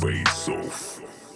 face off.